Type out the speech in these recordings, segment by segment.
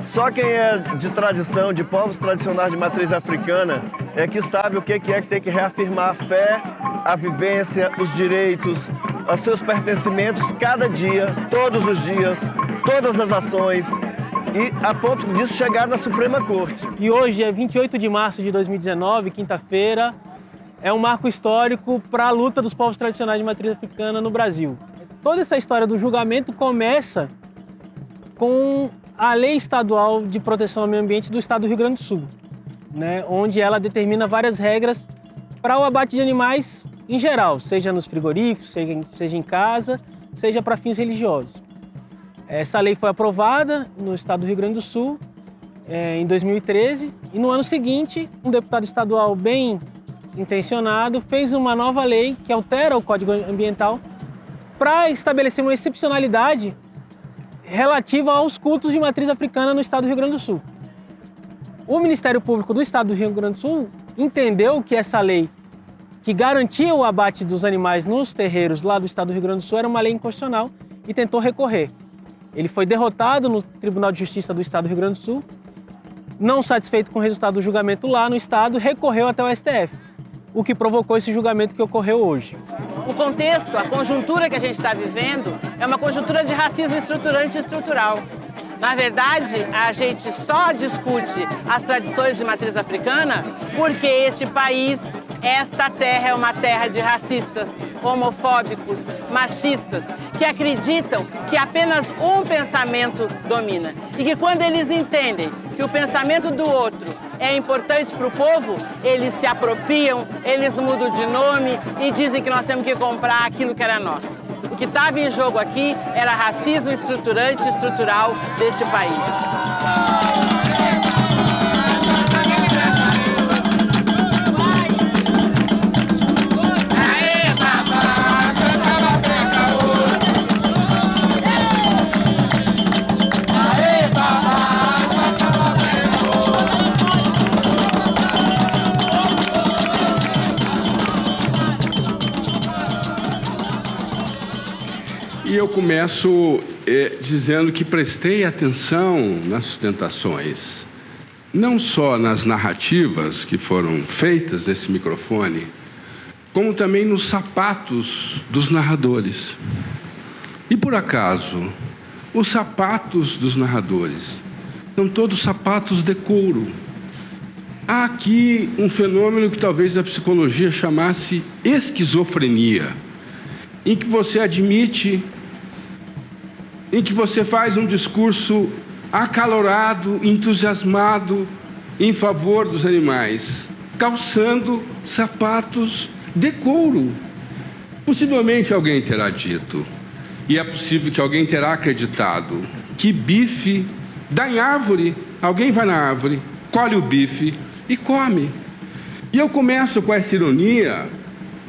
Só quem é de tradição, de povos tradicionais de matriz africana, é que sabe o que é que tem que reafirmar a fé, a vivência, os direitos, os seus pertencimentos cada dia, todos os dias, todas as ações, e a ponto disso chegar na Suprema Corte. E hoje é 28 de março de 2019, quinta-feira, é um marco histórico para a luta dos povos tradicionais de matriz africana no Brasil. Toda essa história do julgamento começa com a Lei Estadual de Proteção ao Meio Ambiente do Estado do Rio Grande do Sul, né, onde ela determina várias regras para o abate de animais em geral, seja nos frigoríficos, seja, seja em casa, seja para fins religiosos. Essa lei foi aprovada no estado do Rio Grande do Sul é, em 2013 e no ano seguinte um deputado estadual bem intencionado fez uma nova lei que altera o Código Ambiental para estabelecer uma excepcionalidade relativa aos cultos de matriz africana no estado do Rio Grande do Sul. O Ministério Público do estado do Rio Grande do Sul entendeu que essa lei que garantia o abate dos animais nos terreiros lá do estado do Rio Grande do Sul era uma lei inconstitucional e tentou recorrer. Ele foi derrotado no Tribunal de Justiça do Estado do Rio Grande do Sul, não satisfeito com o resultado do julgamento lá no Estado, recorreu até o STF, o que provocou esse julgamento que ocorreu hoje. O contexto, a conjuntura que a gente está vivendo é uma conjuntura de racismo estruturante e estrutural. Na verdade, a gente só discute as tradições de matriz africana porque este país, esta terra é uma terra de racistas, homofóbicos, machistas, que acreditam que apenas um pensamento domina. E que quando eles entendem que o pensamento do outro é importante para o povo, eles se apropriam, eles mudam de nome e dizem que nós temos que comprar aquilo que era nosso. O que estava em jogo aqui era racismo estruturante e estrutural deste país. E eu começo eh, dizendo que prestei atenção nas sustentações, não só nas narrativas que foram feitas nesse microfone, como também nos sapatos dos narradores. E por acaso, os sapatos dos narradores são todos sapatos de couro. Há aqui um fenômeno que talvez a psicologia chamasse esquizofrenia, em que você admite em que você faz um discurso acalorado, entusiasmado em favor dos animais, calçando sapatos de couro. Possivelmente alguém terá dito, e é possível que alguém terá acreditado, que bife dá em árvore. Alguém vai na árvore, colhe o bife e come. E eu começo com essa ironia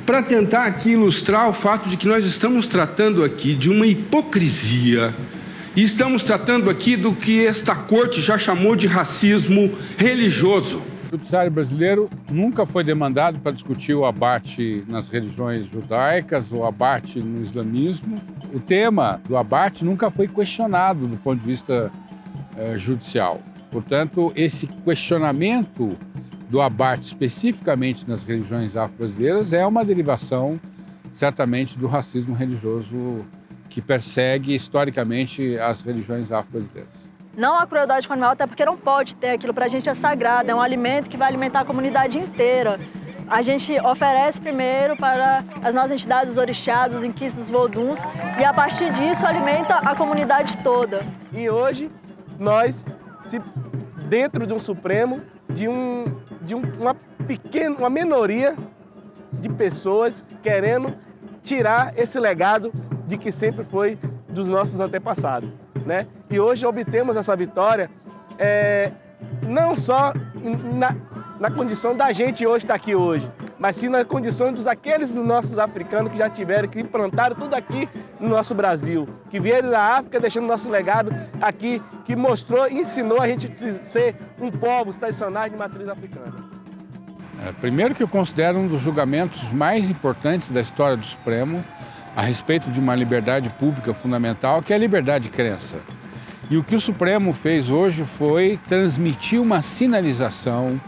para tentar aqui ilustrar o fato de que nós estamos tratando aqui de uma hipocrisia e estamos tratando aqui do que esta corte já chamou de racismo religioso. O judiciário brasileiro nunca foi demandado para discutir o abate nas religiões judaicas, o abate no islamismo. O tema do abate nunca foi questionado do ponto de vista eh, judicial. Portanto, esse questionamento do abate especificamente nas religiões afro-brasileiras é uma derivação, certamente, do racismo religioso que persegue historicamente as religiões afro-brasileiras. Não há crueldade com o animal, até porque não pode ter. Aquilo para a gente é sagrado, é um alimento que vai alimentar a comunidade inteira. A gente oferece primeiro para as nossas entidades, os orixás, os inquis, os voduns, e a partir disso alimenta a comunidade toda. E hoje nós, se dentro de um Supremo, de, um, de um, uma pequena, uma minoria de pessoas querendo tirar esse legado de que sempre foi dos nossos antepassados. Né? E hoje obtemos essa vitória é, não só na, na condição da gente hoje estar aqui hoje, mas sim na condição dos aqueles nossos africanos que já tiveram, que implantaram tudo aqui no nosso Brasil, que vieram da África deixando nosso legado aqui, que mostrou ensinou a gente a ser um povo tradicional de matriz africana. É, primeiro que eu considero um dos julgamentos mais importantes da história do Supremo a respeito de uma liberdade pública fundamental, que é a liberdade de crença. E o que o Supremo fez hoje foi transmitir uma sinalização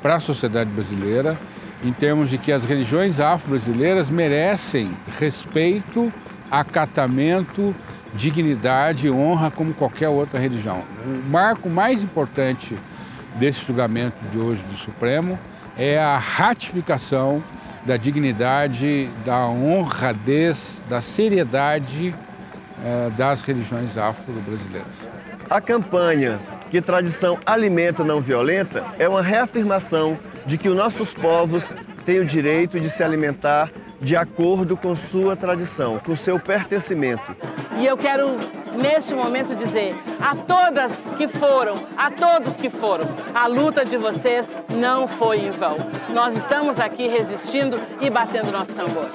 para a sociedade brasileira em termos de que as religiões afro-brasileiras merecem respeito, acatamento, dignidade e honra como qualquer outra religião. O marco mais importante desse julgamento de hoje do Supremo é a ratificação da dignidade, da honradez, da seriedade eh, das religiões afro-brasileiras. A campanha Que Tradição Alimenta Não Violenta é uma reafirmação de que os nossos povos têm o direito de se alimentar de acordo com sua tradição, com seu pertencimento. E eu quero, neste momento, dizer a todas que foram, a todos que foram, a luta de vocês não foi em vão. Nós estamos aqui resistindo e batendo nosso tambor.